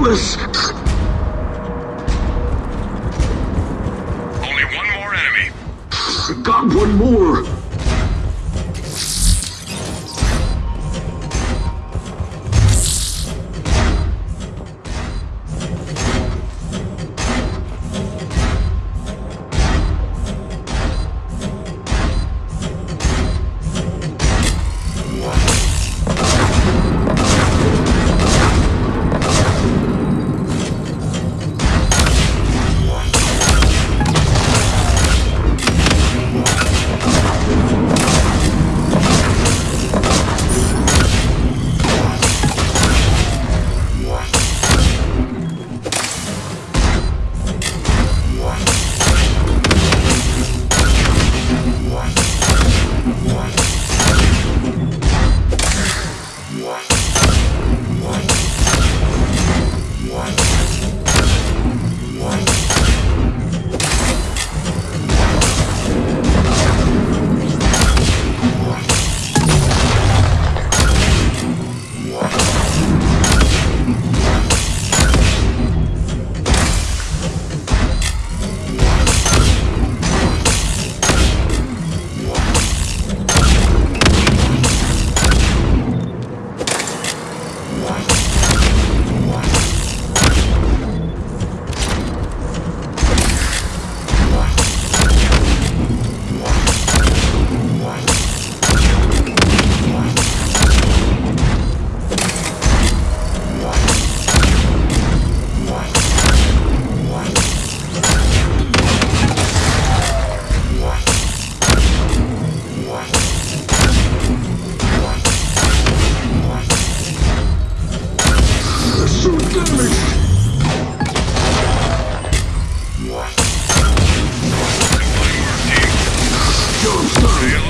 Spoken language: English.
Atlas! Only one more enemy. Got one more! Our